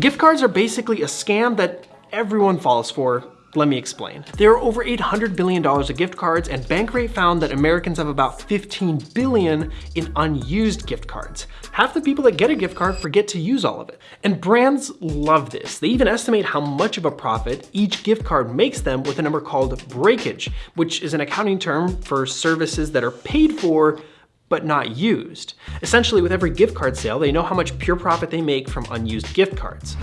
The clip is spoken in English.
Gift cards are basically a scam that everyone falls for let me explain. There are over $800 billion of gift cards and Bankrate found that Americans have about 15 billion in unused gift cards. Half the people that get a gift card forget to use all of it. And brands love this. They even estimate how much of a profit each gift card makes them with a number called breakage, which is an accounting term for services that are paid for but not used. Essentially, with every gift card sale, they know how much pure profit they make from unused gift cards.